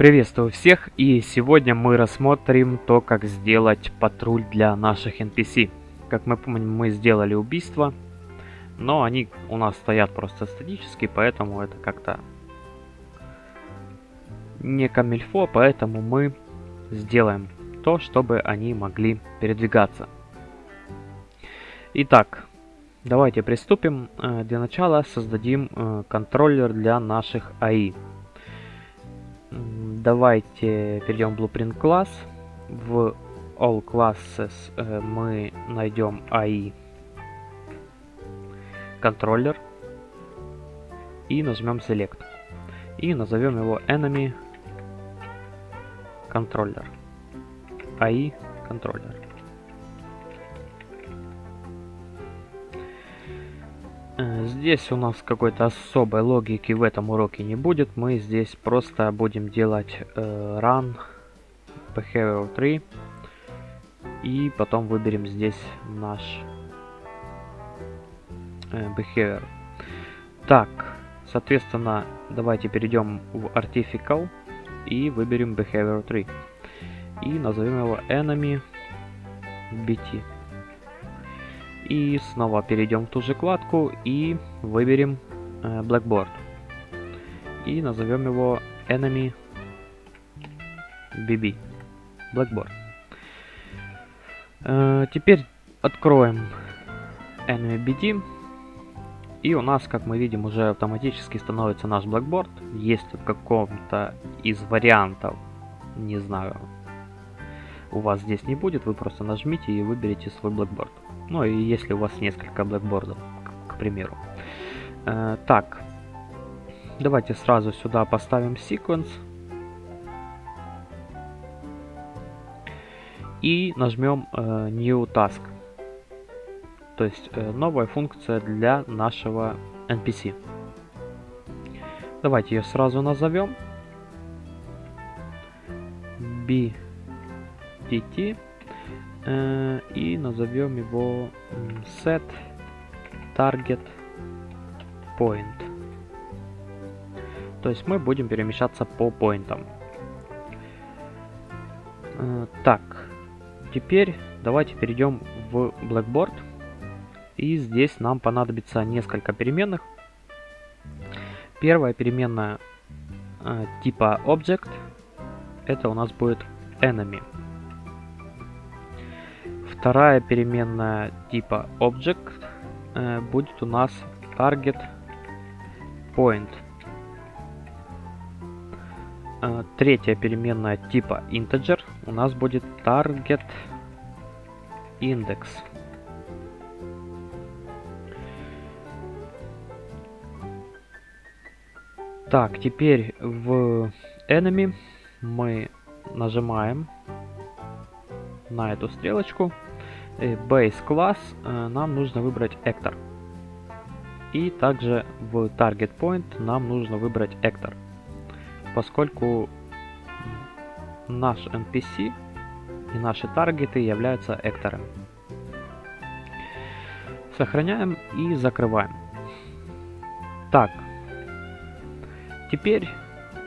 Приветствую всех и сегодня мы рассмотрим то, как сделать патруль для наших NPC. Как мы помним, мы сделали убийство, но они у нас стоят просто статически, поэтому это как-то не камильфо, поэтому мы сделаем то, чтобы они могли передвигаться. Итак, давайте приступим. Э, для начала создадим э, контроллер для наших АИ. Давайте перейдем в Blueprint класс. В All Classes э, мы найдем AI контроллер и нажмем Select. И назовем его Enemy Controller. AI контроллер. Здесь у нас какой-то особой логики в этом уроке не будет. Мы здесь просто будем делать э, run behavior 3. И потом выберем здесь наш э, behavior. Так, соответственно, давайте перейдем в artificial и выберем behavior 3. И назовем его enemy bt. И снова перейдем в ту же вкладку и выберем э, Blackboard. И назовем его Enemy BB. Blackboard. Э, теперь откроем Enemy BD. И у нас, как мы видим, уже автоматически становится наш Blackboard. Если в каком-то из вариантов, не знаю, у вас здесь не будет, вы просто нажмите и выберите свой Blackboard. Ну и если у вас несколько блэкбордов, к, к примеру. Э, так, давайте сразу сюда поставим sequence. И нажмем э, New Task. То есть э, новая функция для нашего NPC. Давайте ее сразу назовем. BTT Э, и назовем его set target point. То есть мы будем перемещаться по поинтам. Э, так, теперь давайте перейдем в Blackboard. И здесь нам понадобится несколько переменных. Первая переменная э, типа Object. Это у нас будет enemy. Вторая переменная типа Object э, будет у нас Target Point. Э, третья переменная типа Integer у нас будет Target Index. Так, теперь в Enemy мы нажимаем на эту стрелочку base класс э, нам нужно выбрать actor. И также в target point нам нужно выбрать actor. Поскольку наш NPC и наши таргеты являются экторами. Сохраняем и закрываем. Так, теперь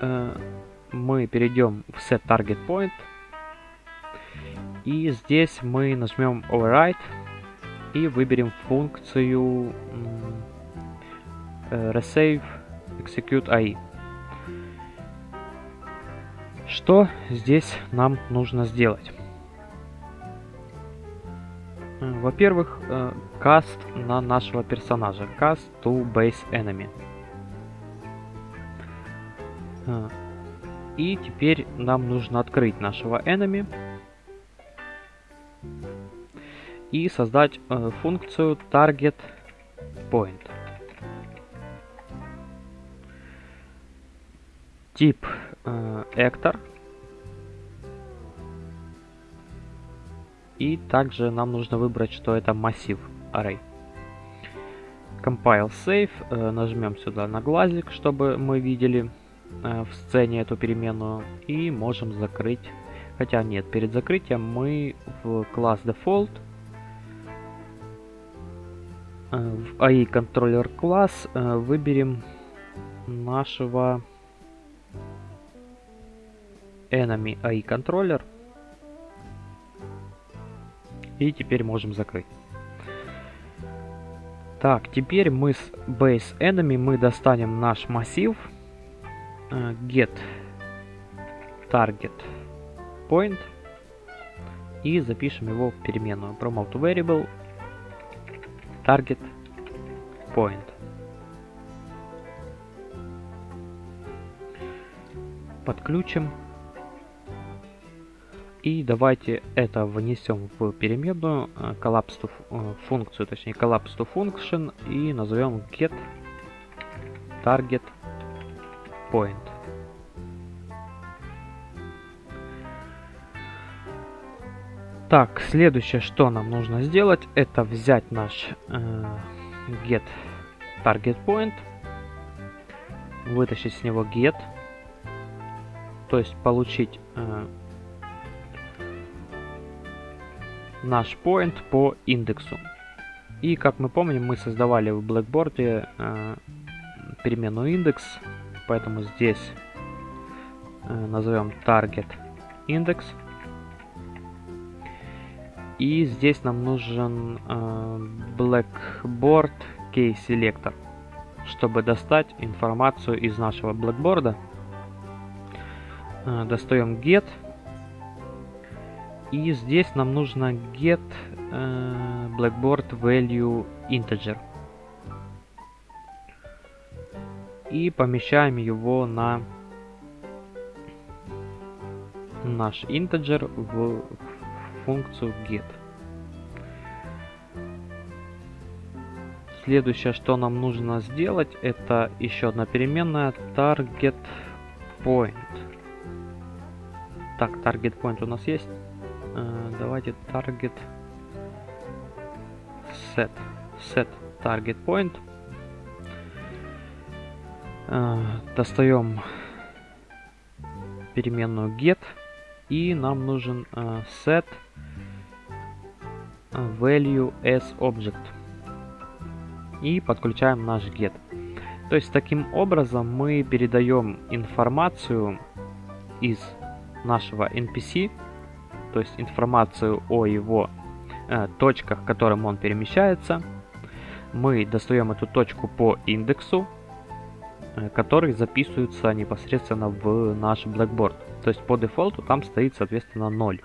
э, мы перейдем в set target point и здесь мы нажмем Override и выберем функцию э, Resave Execute AI. Что здесь нам нужно сделать? Э, во-первых, э, cast на нашего персонажа. Cast to base enemy. И теперь нам нужно открыть нашего enemy. И создать э, функцию target point. Тип э, actor. И также нам нужно выбрать, что это массив array. Compile save. Э, нажмем сюда на глазик, чтобы мы видели э, в сцене эту переменную. И можем закрыть. Хотя нет, перед закрытием мы в класс default в AI контроллер класс э, выберем нашего enemy AI контроллер. И теперь можем закрыть. Так, теперь мы с base enemy мы достанем наш массив uh, get target point и запишем его в переменную promote variable target point. Подключим. И давайте это внесем в переменную э, collapse to, э, функцию, точнее collapse to function и назовем get target point. Так, следующее, что нам нужно сделать, это взять наш э, get target point, вытащить с него get, то есть получить э, наш point по индексу. И как мы помним, мы создавали в Blackboard э, переменную индекс, поэтому здесь э, назовем target index. И здесь нам нужен э, Blackboard Key Selector, чтобы достать информацию из нашего Blackboard. Э, достаем get. И здесь нам нужно get э, Blackboard Value Integer. И помещаем его на наш integer в функцию get. Следующее, что нам нужно сделать, это еще одна переменная target point. Так, target point у нас есть. Uh, давайте target set set target point. Uh, достаем переменную get и нам нужен uh, set value as object. И подключаем наш get. То есть таким образом мы передаем информацию из нашего NPC, то есть информацию о его э, точках, к которым он перемещается. Мы достаем эту точку по индексу, э, который записывается непосредственно в наш Blackboard. То есть по дефолту там стоит, соответственно, 0.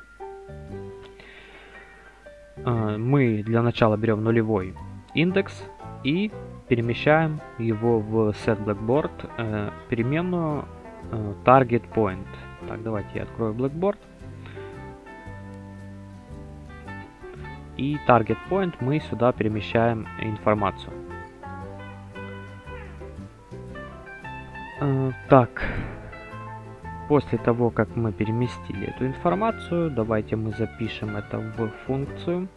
Э, мы для начала берем нулевой индекс и перемещаем его в set blackboard э, переменную э, target point. Так, давайте я открою blackboard. И target point мы сюда перемещаем информацию. Так, После того, как мы переместили эту информацию, давайте мы запишем это в функцию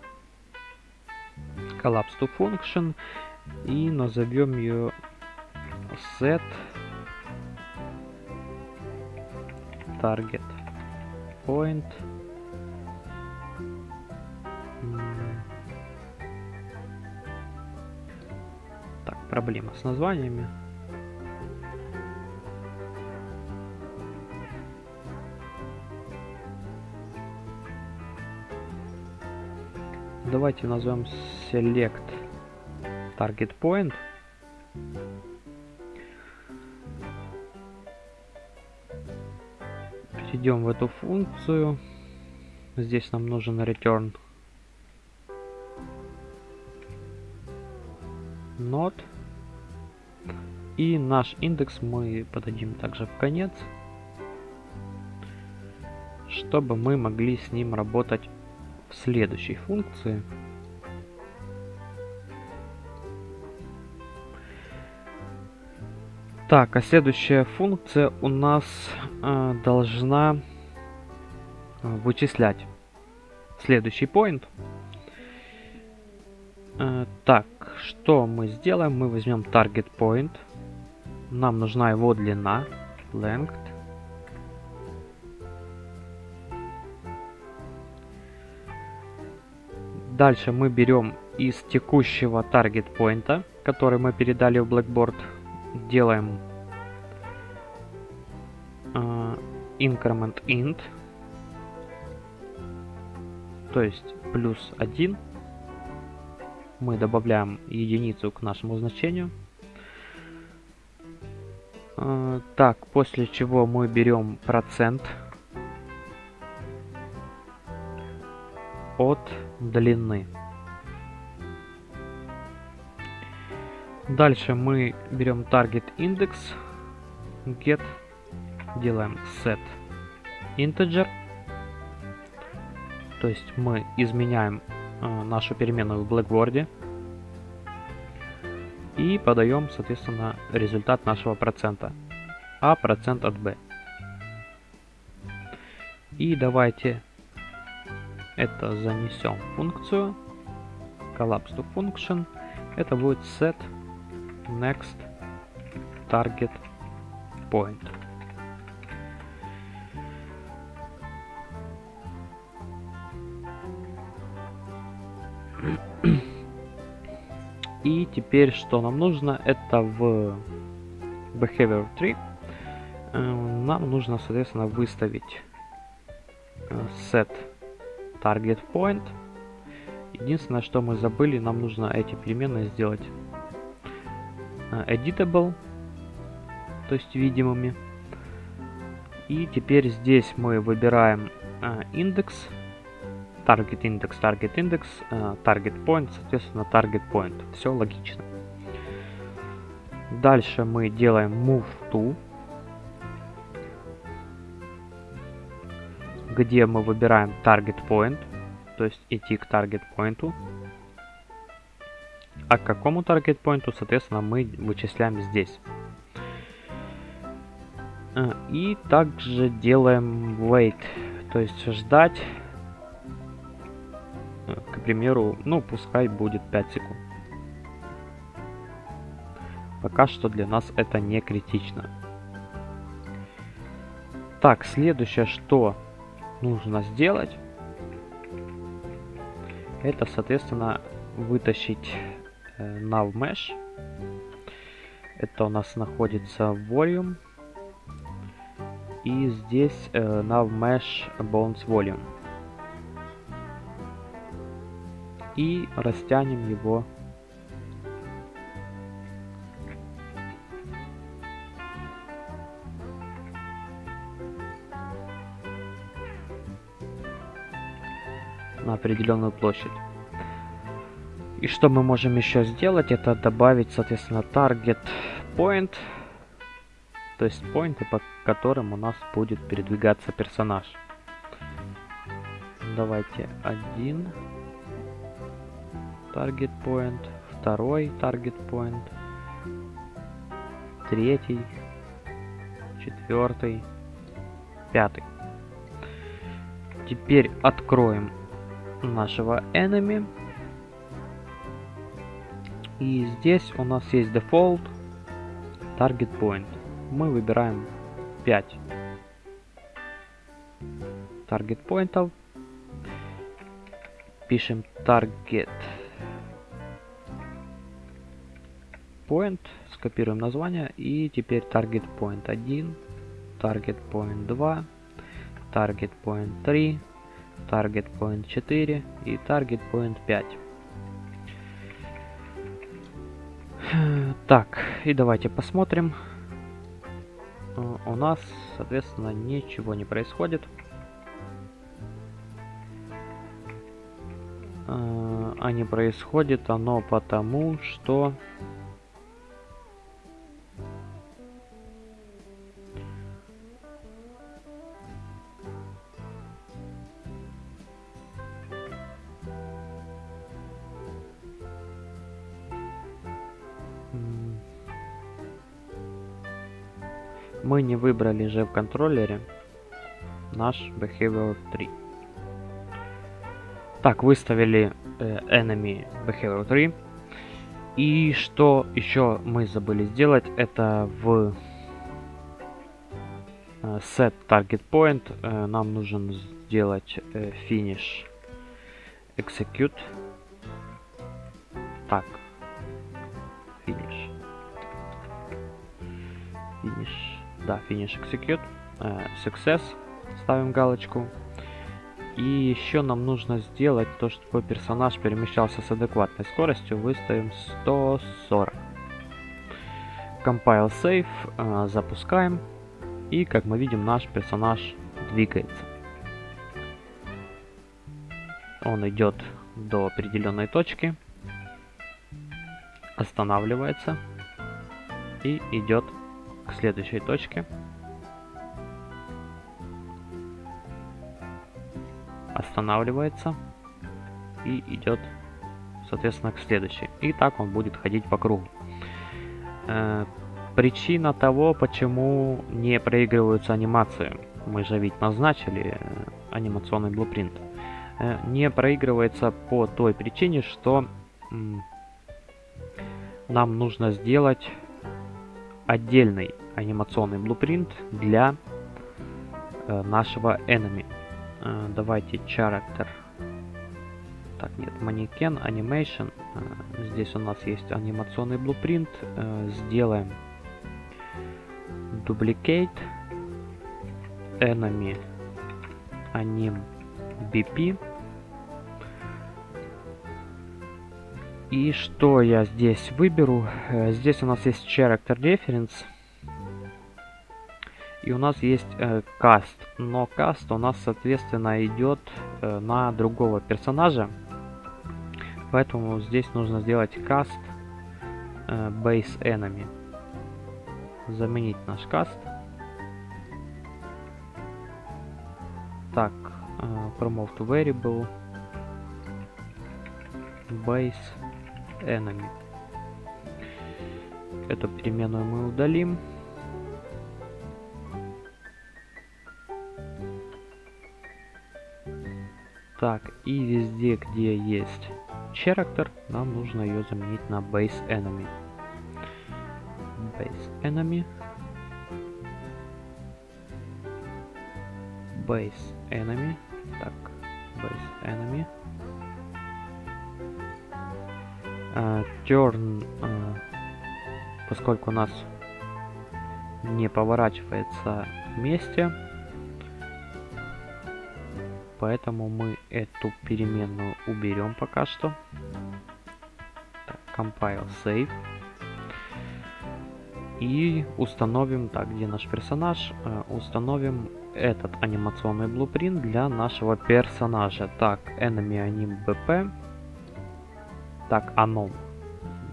collapse to function и назовем ее set target point. Так проблема с названиями давайте назовем select target point. Перейдем в эту функцию. Здесь нам нужен return not. И наш индекс мы подадим также в конец, чтобы мы могли с ним работать в следующей функции. Так, а следующая функция у нас э, должна вычислять следующий point. Э, так, что мы сделаем? Мы возьмем target point. Нам нужна его длина, length. Дальше мы берем из текущего target point, который мы передали в Blackboard, делаем э, increment int, то есть плюс 1. Мы добавляем единицу к нашему значению. А, так, после чего мы берем процент от длины. Дальше мы берем target index, get, делаем set integer. То есть мы изменяем э, нашу переменную в Blackboard и подаем, соответственно, результат нашего процента. А процент от b. И давайте это занесем функцию collapse to function. Это будет set next target point. И теперь что нам нужно? Это в behavior 3 э, нам нужно, соответственно, выставить э, set target point. Единственное, что мы забыли, нам нужно эти переменные сделать э, editable, то есть видимыми. И теперь здесь мы выбираем индекс, target index, target index, target point, соответственно, target point. Все логично. Дальше мы делаем move to, где мы выбираем target point, то есть идти к target point. А к какому target point, соответственно, мы вычисляем здесь. А, и также делаем wait, то есть ждать, э, к примеру, ну пускай будет 5 секунд. Пока что для нас это не критично. Так, следующее, что нужно сделать, это, соответственно, вытащить э, NavMesh. Это у нас находится Volume. И здесь э, NavMesh Bones Volume. И растянем его на определенную площадь. И что мы можем еще сделать, это добавить, соответственно, target point, то есть поинты, по которым у нас будет передвигаться персонаж. Давайте один target point, второй target point, третий, четвертый, пятый. Теперь откроем нашего enemy. И здесь у нас есть default target point. Мы выбираем 5 target поинтов. Пишем target point, скопируем название и теперь target point 1, target point 2, target point 3, target point 4 и target point 5. Так, и давайте посмотрим. Э, у нас, соответственно, ничего не происходит. Э, а не происходит оно потому, что не выбрали же в контроллере наш behavior 3. Так, выставили э, enemy behavior 3. И что еще мы забыли сделать, это в э, set target point э, нам нужен сделать э, finish execute. Так, finish. Finish да, finish execute. э, success, ставим галочку. И еще нам нужно сделать то, чтобы персонаж перемещался с адекватной скоростью, выставим 140. Compile Save, э, запускаем. И как мы видим, наш персонаж двигается. Он идет до определенной точки, останавливается и идет к следующей точке. Останавливается и идет, соответственно, к следующей. И так он будет ходить по кругу. Э, причина того, почему не проигрываются анимации. Мы же ведь назначили э, анимационный блупринт. Э, не проигрывается по той причине, что нам нужно сделать отдельный анимационный блупринт для э, нашего enemy. Э, давайте character. Так, нет, манекен, animation. Э, здесь у нас есть анимационный блупринт. Сделаем duplicate enemy anim bp И что я здесь выберу? Здесь у нас есть Character Reference. И у нас есть э, каст. Но каст у нас, соответственно, идет э, на другого персонажа. Поэтому здесь нужно сделать каст э, base enemy. Заменить наш каст. Так, э, promote variable base enemy. Эту переменную мы удалим. Так, и везде, где есть character, нам нужно ее заменить на base enemy. Base enemy. Base enemy. Так, base enemy. Uh, turn, uh, поскольку у нас не поворачивается вместе, поэтому мы эту переменную уберем пока что. Так, compile, save. И установим, так, где наш персонаж, uh, установим этот анимационный блупринт для нашего персонажа. Так, enemy anim bp так, оно.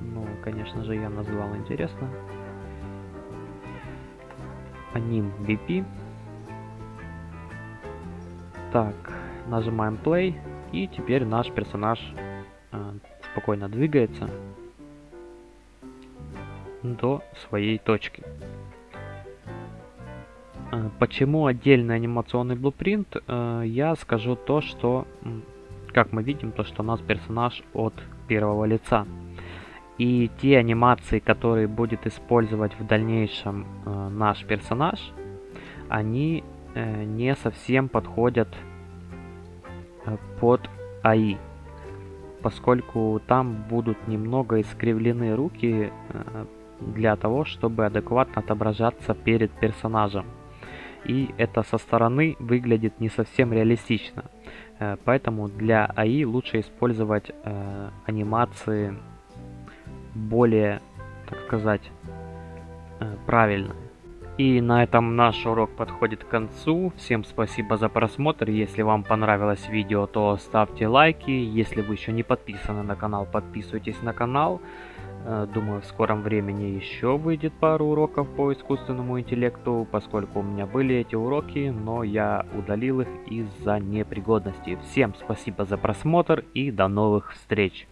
Ну, конечно же, я назвал интересно. Аним BP. Так, нажимаем play. И теперь наш персонаж э, спокойно двигается до своей точки. Э, почему отдельный анимационный блупринт? Э, я скажу то, что, как мы видим, то, что у нас персонаж от первого лица. И те анимации, которые будет использовать в дальнейшем э, наш персонаж, они не совсем подходят под АИ. Поскольку там будут немного искривлены руки э, для того, чтобы адекватно отображаться перед персонажем. И это со стороны выглядит не совсем реалистично. Э, поэтому для АИ лучше использовать э, анимации более, так сказать, правильно. И на этом наш урок подходит к концу. Всем спасибо за просмотр. Если вам понравилось видео, то ставьте лайки. Если вы еще не подписаны на канал, подписывайтесь на канал. Э, думаю, в скором времени еще выйдет пару уроков по искусственному интеллекту, поскольку у меня были эти уроки, но я удалил их из-за непригодности. Всем спасибо за просмотр и до новых встреч!